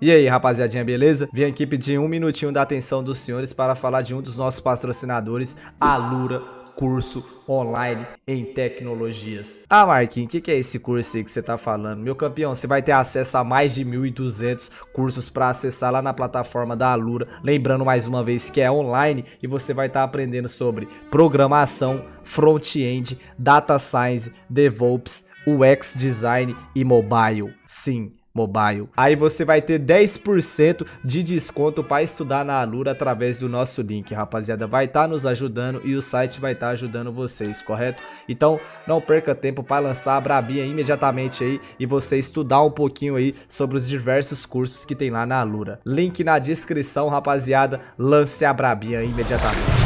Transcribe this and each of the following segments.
E aí, rapaziadinha, beleza? Vim aqui pedir um minutinho da atenção dos senhores para falar de um dos nossos patrocinadores, a Lura Curso Online em Tecnologias. Ah, Marquinhos, o que, que é esse curso aí que você tá falando? Meu campeão, você vai ter acesso a mais de 1.200 cursos para acessar lá na plataforma da Alura. Lembrando mais uma vez que é online e você vai estar tá aprendendo sobre programação, front-end, data science, DevOps, UX design e mobile. Sim, Mobile. Aí você vai ter 10% de desconto para estudar na Alura através do nosso link, rapaziada. Vai estar tá nos ajudando e o site vai estar tá ajudando vocês, correto? Então não perca tempo para lançar a Brabinha imediatamente aí e você estudar um pouquinho aí sobre os diversos cursos que tem lá na Alura. Link na descrição, rapaziada. Lance a Brabinha imediatamente.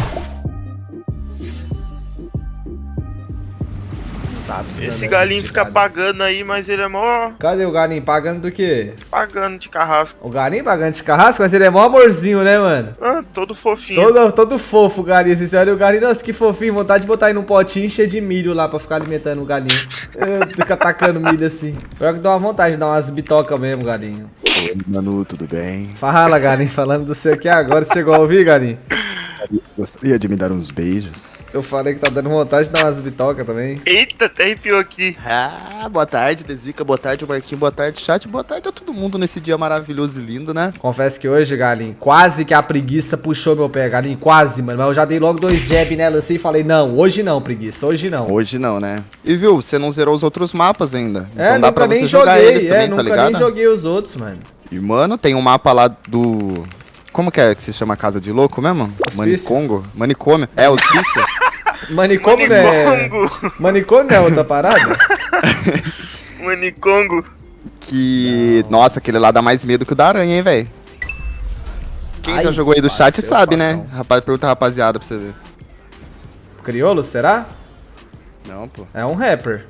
Tá Esse galinho fica pagando aí, mas ele é mó. Cadê o galinho? Pagando do quê? Pagando de carrasco. O galinho pagando de carrasco, mas ele é mó amorzinho, né, mano? Ah, todo fofinho. Todo, todo fofo o galinho. Você olha o galinho, nossa, que fofinho. Vontade de botar aí num potinho cheio de milho lá pra ficar alimentando o galinho. Fica atacando milho assim. Pior que dá uma vontade de dar umas bitocas mesmo, galinho. Oi, Manu, tudo bem? Fala, galinho. Falando do seu aqui agora. Você chegou a ouvir, galinho? Gostaria de me dar uns beijos. Eu falei que tá dando vontade de dar umas bitocas também. Eita, até arrepiou aqui. Ah, boa tarde, Desica, boa tarde, Marquinhos, boa tarde, chat, boa tarde a todo mundo nesse dia maravilhoso e lindo, né? Confesso que hoje, Galinho, quase que a preguiça puxou meu pé, Galinho, quase, mano. Mas eu já dei logo dois jab nela assim e falei, não, hoje não, preguiça, hoje não. Hoje não, né? E viu, você não zerou os outros mapas ainda. É, então dá pra você jogar joguei, eles é, também, tá nunca tá nem joguei os outros, mano. E, mano, tem um mapa lá do... Como que é que se chama a Casa de Louco mesmo? Hospício. Manicongo? Manicômio. É, hospício. Manicômio não é. Manicômio não é outra parada? Manicongo. Que. Não. Nossa, aquele lá dá mais medo que o da aranha, hein, velho. Quem Ai, já jogou aí do chat sabe, né? Rapaz, pergunta rapaziada pra você ver. Criolo, será? Não, pô. É um rapper.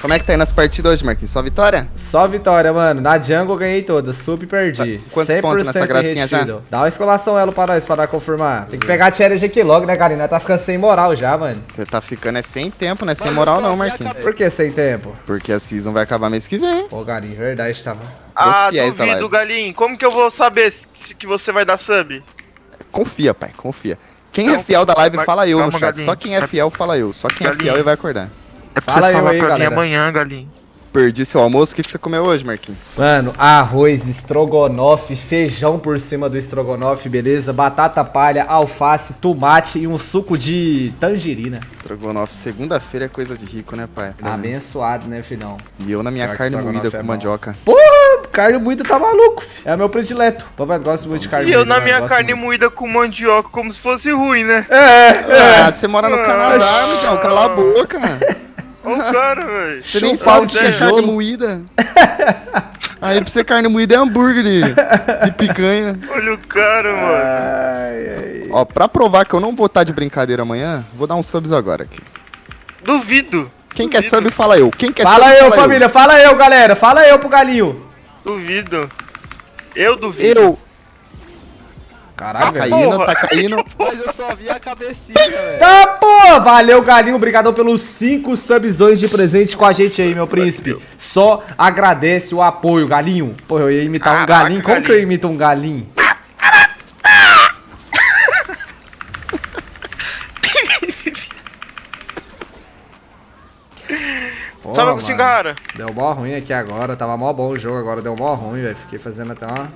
Como é que tá aí nas partidas hoje, Marquinhos? Só vitória? Só vitória, mano. Na jungle eu ganhei todas, sub e perdi. Tá. Quantos pontos nessa gracinha já? Dá uma exclamação elo pra nós, pra dar confirmar. Tem que pegar a challenge aqui logo, né, Karina? Tá ficando sem moral já, mano. Você tá ficando é sem tempo, né? Sem moral não, Marquinhos. Por que sem tempo? Porque a season vai acabar mês que vem. Pô, Galinho, verdade, tava. Ah, duvido, Galinho. Como que eu vou saber se que você vai dar sub? Confia, pai, confia. Quem é fiel da live, fala eu no chat. Galinho. Só quem é fiel, fala eu. Só quem é fiel e vai acordar. É pra fala você falar aí, pra galera. mim amanhã, Galinho perdi seu almoço. O que, que você comeu hoje, Marquinhos? Mano, arroz, estrogonofe, feijão por cima do estrogonofe, beleza? Batata palha, alface, tomate e um suco de tangerina. Estrogonofe, segunda-feira é coisa de rico, né, pai? Abençoado, né, filhão? E eu na minha Pior carne moída com é mandioca. Porra, carne moída tá maluco, filho. É meu predileto. Papai gosta muito de carne moída. E eu na minha carne muito. moída com mandioca como se fosse ruim, né? É, é. Ah, você mora no Canadá, ah, cala a boca, mano. Olha o cara, velho. Você nem sabe que é carne moída. Aí pra você carne moída é hambúrguer de, de picanha. Olha o cara, mano. Ai, ai. Ó, pra provar que eu não vou estar de brincadeira amanhã, vou dar uns subs agora aqui. Duvido. Quem Duvido. quer sub, fala eu. Quem quer fala sub, eu, fala família. Eu. Fala eu, galera. Fala eu pro galinho. Duvido. Eu duvido. Eu. Caralho, tá caindo, tá caindo. Mas eu só vi a cabecinha, velho. Tá, pô! Valeu, Galinho. Obrigadão pelos 5 subzões de presente com a gente aí, meu príncipe. Só agradece o apoio, Galinho. Pô, eu ia imitar Caraca, um galinho. Como galinho. que eu imito um galinho? Sabe o que cara? Deu mó ruim aqui agora. Tava mó bom o jogo, agora deu mó ruim, velho. Fiquei fazendo até uma...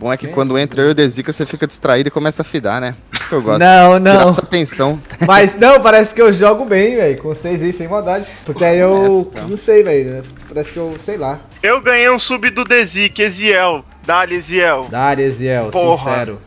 Bom é que quando entra eu e o Dezica, você fica distraído e começa a fidar, né? Isso que eu gosto. Não, não. Tirar sua atenção. Mas não, parece que eu jogo bem, velho. Com vocês aí, sem maldade. Porque aí eu. Não sei, velho. Parece que eu. sei lá. Eu ganhei um sub do Dezica, Eziel. Dali, Eziel. Dali, Eziel, sincero.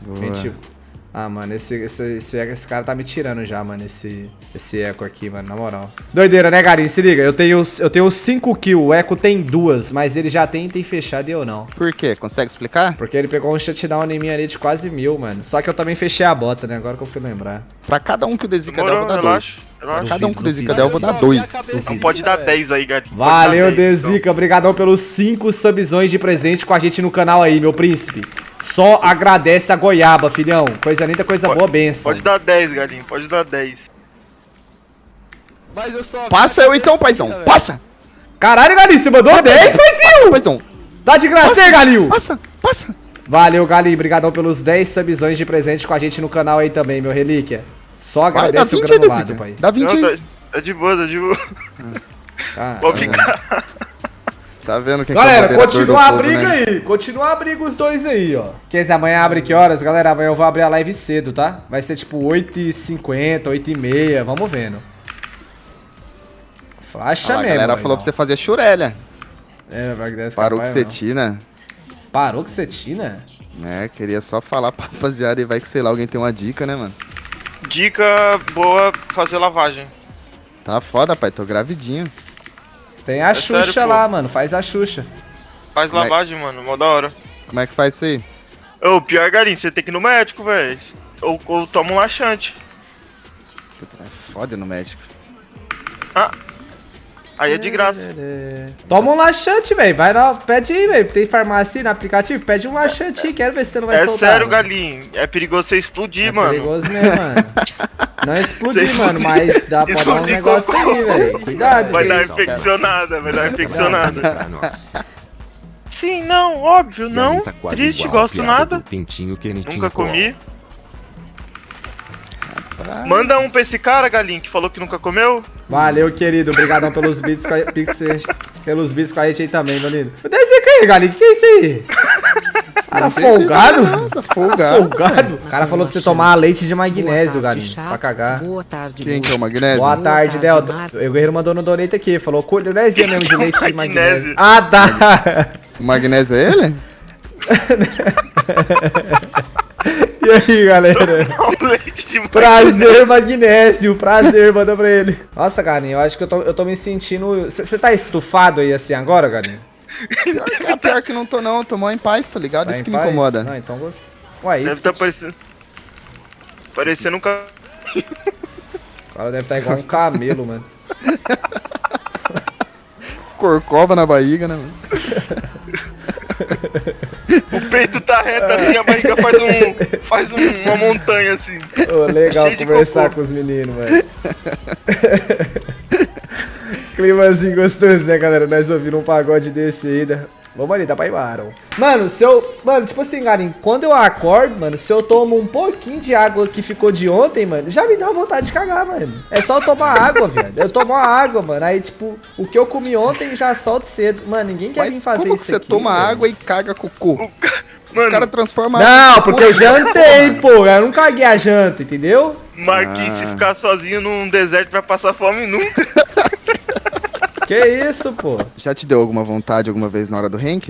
Boa. Ah, mano, esse, esse, esse, esse, cara tá me tirando já, mano, esse, esse eco aqui, mano, na moral. Doideira, né, Garim? Se liga, eu tenho, eu tenho 5 kills, o eco tem duas, mas ele já tem item fechado e eu não. Por quê? Consegue explicar? Porque ele pegou um shutdown em mim ali de quase mil, mano. Só que eu também fechei a bota, né, agora que eu fui lembrar. Pra cada um que o Desica der, eu vou dar dois. Pra cada um que o Desica der, eu vou dar dois. Não pode dar 10 aí, Garim. Valeu, Desica. Então. Obrigadão pelos 5 subzões de presente com a gente no canal aí, meu príncipe. Só agradece a goiaba, filhão. Coisa linda, coisa pode, boa, benção. Pode dar 10, galinho. Pode dar 10. Mas eu só Passa eu então, paizão. Passa! Caralho, Galinho, você mandou 10, paizinho! Paizão. Tá de graça aí, Galinho! Passa, passa. Valeu, Galinho. Obrigadão pelos 10 subzões de presente com a gente no canal aí também, meu relíquia. Só Vai, dá agradece o 20 aí, granulado, Dezica. pai. Dá 20 Não, aí. tá, tá de boa, tá de boa. Ah, Vou ficar. Tá vendo quem que é Galera, moderador do continua a povo, briga né? aí. Continua a briga os dois aí, ó. Quer dizer, amanhã abre que horas? Galera, amanhã eu vou abrir a live cedo, tá? Vai ser tipo 8h50, 8h30. Vamos vendo. Flasha Ah, lá, a mesmo. galera vai, falou não. pra você fazer churelha. É, vai que deve Parou com não. cetina. Parou com cetina? É, queria só falar pra rapaziada e vai que sei lá, alguém tem uma dica, né, mano? Dica boa, fazer lavagem. Tá foda, pai, tô gravidinho. Tem a É Xuxa sério, lá, mano. Faz a Xuxa. Faz Como é- lavagem, mano, mó da hora. Como é que faz isso aí? Ô, pior, galinho, você tem que ir no médico, velho. Ou, ou toma um laxante. Puta, é foda no médico. Aí é de graça. Toma um laxante, velho. Vai lá, pede aí, velho. Tem farmácia no aplicativo? Pede um laxante aí. Quero ver se você não vai É soltar. sério, mano. galinho. É perigoso você explodir, É mano. perigoso mesmo, mano. Não explodir, Você mano, mas dá pra dar um negócio com- aí, velho. Cuidado. Vai dar infeccionada, vai dar infeccionada. Sim, não, óbvio, não. Tá Triste, gosto nada. Pintinho Nunca com comi. Manda um pra esse cara, galinho, que falou que nunca comeu. Valeu, querido. Obrigadão pelos beats com a, pix- pelos beats com a gente aí também, meu lindo. Desce aqui aí, galinho. Que que é isso aí? Cara Não folgado? nada, folgado. Folgado? O cara falou pra você tomar leite de magnésio, galinho. Pra cagar. Boa tarde, Quem que é o magnésio? Boa tarde, Delta. O Guerreiro mandou no donate aqui. Falou colherzinha mesmo de leite de magnésio. Magnésio. Ah, tá. O magnésio é ele? E aí, galera? Um leite de Prazer, magnésio. Prazer, manda pra ele. Nossa, galinho, eu acho que eu tô, eu tô me sentindo... Você tá estufado aí assim agora, galinho? Pior que, é pior que não tô não, tô mó em paz, tá ligado? Tá Isso que me paz? incomoda. Não, então gosto. Ué, Deve isso. tá parecendo. Parecendo um ca... O cara deve estar igual um camelo, mano. Corcova na barriga, né, mano? O peito tá reto assim, a barriga faz um. faz um- uma montanha assim. Ô, legal conversar com os meninos, velho. Climazinho gostoso, né, galera? Nós ouvimos um pagode desse aí. né? Vamos ali, dá pra ir, Baron. Mano, se eu. Mano, tipo assim, Garim, quando eu acordo, mano, se eu tomo um pouquinho de água que ficou de ontem, mano, já me dá vontade de cagar, mano. É só eu tomar água, velho. Eu tomo a água, mano. Aí, tipo, o que eu comi ontem já solto cedo. Mano, ninguém quer vir Mas fazer como isso. que você aqui, toma velho. água e caga cocô? O Mano, cara transforma Não, porque eu jantei, pô. Eu não caguei a janta, entendeu? Marquinhos, se Ah. ficar sozinho num deserto vai passar fome nunca. Que isso, pô? Já te deu alguma vontade alguma vez na hora do rank?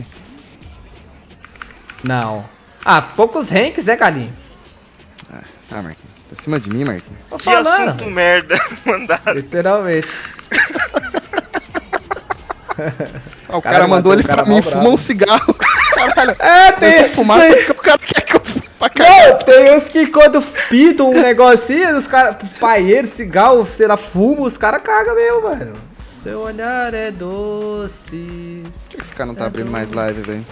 Não. Ah, poucos ranks, né, Galinho? Ah, Marquinhos. Pra cima de mim, Marquinhos. Tô Que falando. assunto merda mandaram. Literalmente. Ah, o Cara, cara, mandou ele cara pra mim fumar um cigarro. Caralho. É, tem Comecei a esse fumar, aí. só que o cara quer que eu fume pra caralho. Não, tem uns que quando pitam um negocinho, os caras, paieiro, cigarro, sei lá, fumo, os caras cagam mesmo, mano. Seu olhar é doce. Por que esse cara não tá abrindo mais live, velho?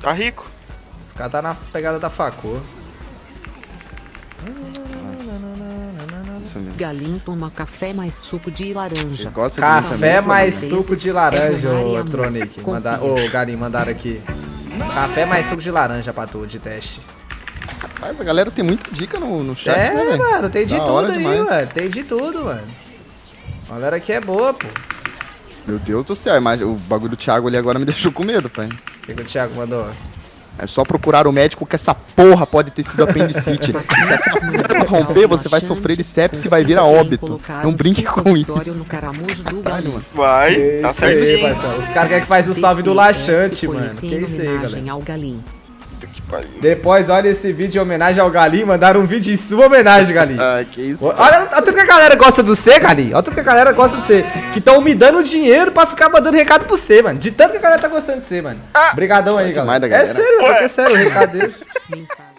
Tá rico? Os caras tá na pegada da facô. Galinho toma café mais suco de laranja. Vocês gostam de mim Café também? mais suco de é laranja, e ô. Tronic. Manda, ô, Garim, mandaram aqui. Café mais suco de laranja pra tu, de teste. Mas a galera tem muita dica no, no chat, é, né, velho? mano, tem de Da tudo aí, demais. mano. Tem de tudo, mano. A galera aqui é boa, pô. Meu Deus do céu, imagem- o bagulho do Thiago ali agora me deixou com medo, pai. O que, o Thiago mandou? É só procurar o médico que essa porra pode ter sido apendicite. Se essa porra romper, você vai sofrer de sepsis e vai vir a óbito. Não brinque com isso. Vai, tá parceiro. Os caras querem que faz o salve do laxante, mano. Que isso aí, galera. Pariu. Depois, olha esse vídeo em homenagem ao Galinho. Mandaram um vídeo em sua homenagem, Galinho. Ah, que isso. Olha, olha tanto que a galera gosta do C, Galinho. Olha tanto que a galera gosta do C. Que estão me dando dinheiro pra ficar mandando recado pro C, mano. De tanto que a galera tá gostando de C, mano. Obrigadão aí, galera. da É galera. sério, mano. É sério, um recado desse. Mensagem.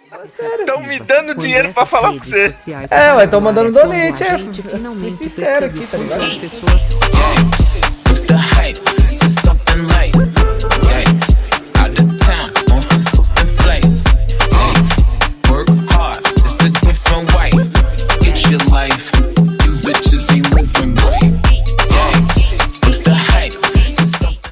Tão me dando dinheiro pra falar pra você. É, ué, tão mandando donate, é. Fui sincero aqui, tá ligado? as pessoas